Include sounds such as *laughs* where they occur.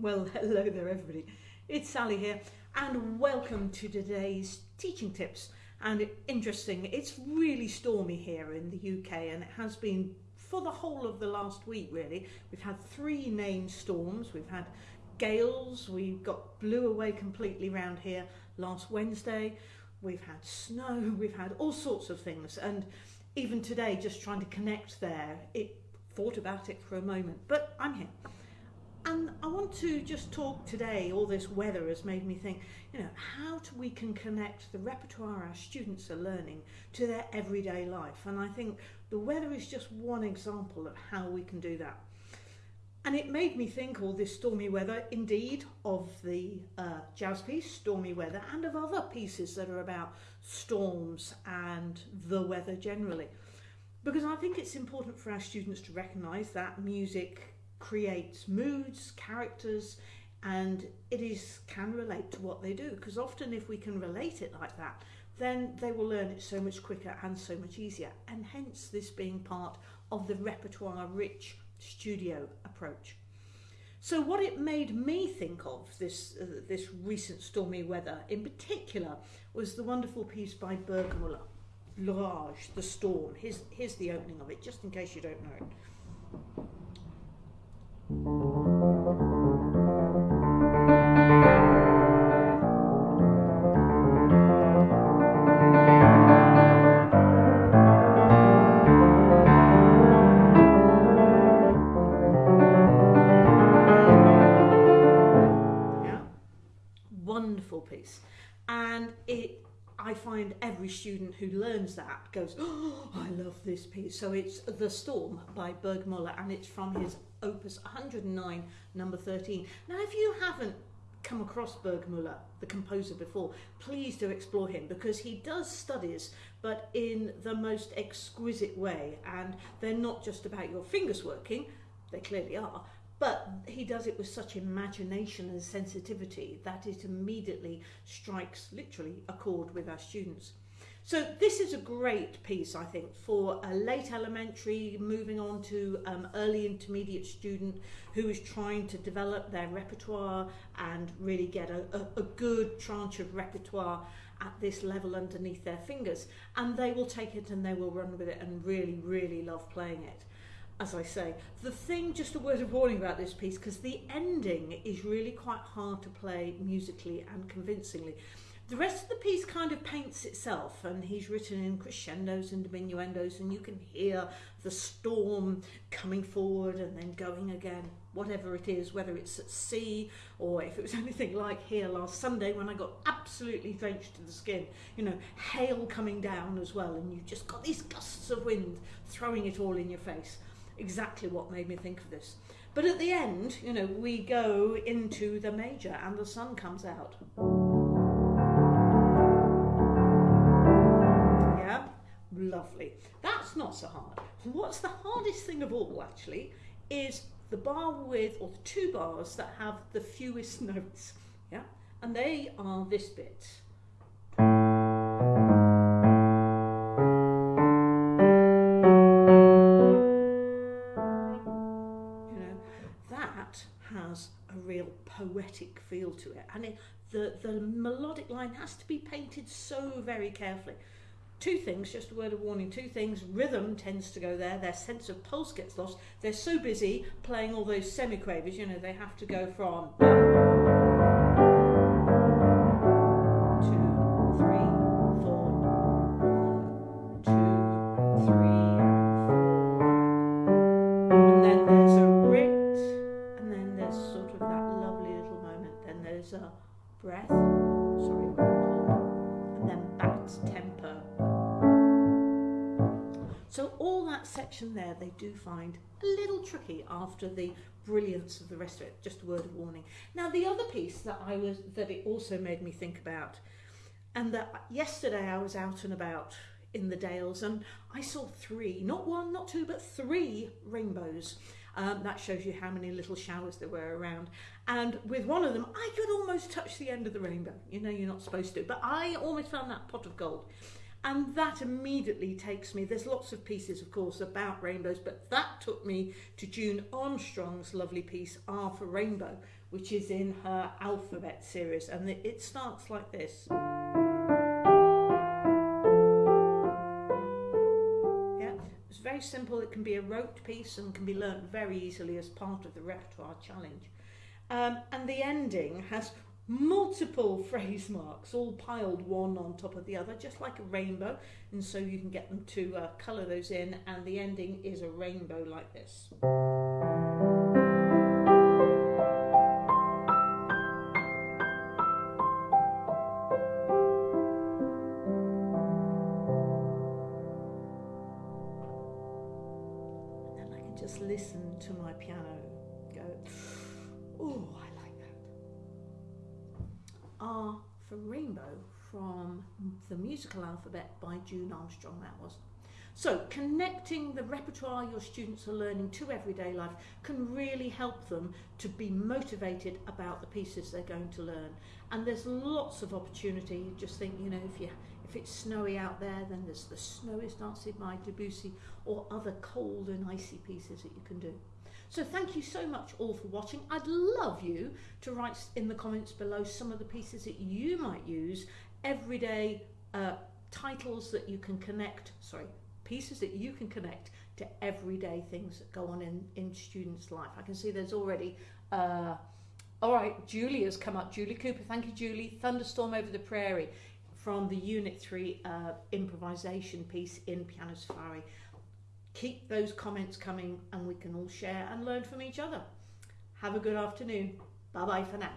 Well, *laughs* hello there, everybody. It's Sally here, and welcome to today's teaching tips. And interesting, it's really stormy here in the UK, and it has been for the whole of the last week, really. We've had three named storms, we've had gales, we got blew away completely round here last Wednesday, we've had snow, *laughs* we've had all sorts of things, and even today, just trying to connect there, it thought about it for a moment, but I'm here. And I want to just talk today, all this weather has made me think, you know, how we can connect the repertoire our students are learning to their everyday life? And I think the weather is just one example of how we can do that. And it made me think all this stormy weather, indeed, of the uh, jazz piece, Stormy Weather, and of other pieces that are about storms and the weather generally. Because I think it's important for our students to recognise that music creates moods, characters, and it is can relate to what they do. Because often, if we can relate it like that, then they will learn it so much quicker and so much easier. And hence, this being part of the repertoire-rich studio approach. So what it made me think of this uh, this recent stormy weather in particular was the wonderful piece by Burgmüller, L'Orage, the storm. Here's, here's the opening of it, just in case you don't know it. Find every student who learns that goes, oh, I love this piece. So it's The Storm by Burgmüller, and it's from his opus 109, number 13. Now, if you haven't come across Burgmüller, the composer, before, please do explore him because he does studies, but in the most exquisite way. And they're not just about your fingers working, they clearly are, but he does it with such imagination and sensitivity that it immediately strikes literally a chord with our students. So this is a great piece, I think, for a late elementary, moving on to um, early intermediate student who is trying to develop their repertoire and really get a, a, a good tranche of repertoire at this level underneath their fingers. And they will take it and they will run with it and really, really love playing it as I say, the thing, just a word of warning about this piece, because the ending is really quite hard to play musically and convincingly. The rest of the piece kind of paints itself, and he's written in crescendos and diminuendos, and you can hear the storm coming forward and then going again, whatever it is, whether it's at sea or if it was *laughs* anything like here last Sunday when I got absolutely drenched to the skin, you know, hail coming down as well, and you've just got these gusts of wind throwing it all in your face exactly what made me think of this. But at the end, you know, we go into the major and the sun comes out. Yeah, lovely. That's not so hard. What's the hardest thing of all, actually, is the bar with, or the two bars that have the fewest *laughs* notes. Yeah, and they are this bit. Poetic feel to it. And it, the, the melodic line has to be painted so very carefully. Two things, just a word of warning, two things. Rhythm tends to go there, their sense of pulse gets lost. They're so busy playing all those semiquavers, you know, they have to go from two, three, four, one, two, three, four, and then there's a rit, and then there's sort of that there's a breath, sorry, called, and then back to tempo. So all that section there, they do find a little tricky after the brilliance of the rest of it. Just a word of warning. Now the other piece that I was that it also made me think about, and that yesterday I was out and about in the Dales and I saw three, not one, not two, but three rainbows. Um, that shows you how many little showers there were around. And with one of them, I could almost touch the end of the rainbow. You know, you're not supposed to, but I almost found that pot of gold. And that immediately takes me, there's lots of pieces, of course, about rainbows, but that took me to June Armstrong's lovely piece, R for Rainbow, which is in her alphabet series. And it starts like this. Very simple. It can be a rote piece and can be learnt very easily as part of the repertoire challenge. Um, and the ending has multiple *laughs* phrase marks all piled one on top of the other just like a rainbow and so you can get them to uh, colour those in and the ending is a rainbow like this. Listen to my piano go, oh, I like that. Ah, R for Rainbow from the musical alphabet by June Armstrong, that was. So, connecting the repertoire your students are learning to everyday life can really help them to be motivated about the pieces they're going to learn. And there's lots of opportunity. Just think, you know, if you if it's snowy out there, then there's the Snow is Dancing by Debussy or other cold and icy pieces that you can do. So thank you so much all for watching. I'd love you to write in the comments below some of the pieces that you might use, everyday uh, titles that you can connect, sorry, pieces that you can connect to everyday things that go on in, in students' life. I can see there's already, uh, all right, Julie has come up. Julie Cooper, thank you, Julie. Thunderstorm Over the Prairie from the Unit 3 uh, improvisation piece in Piano Safari keep those comments coming and we can all share and learn from each other. Have a good afternoon. Bye bye for now.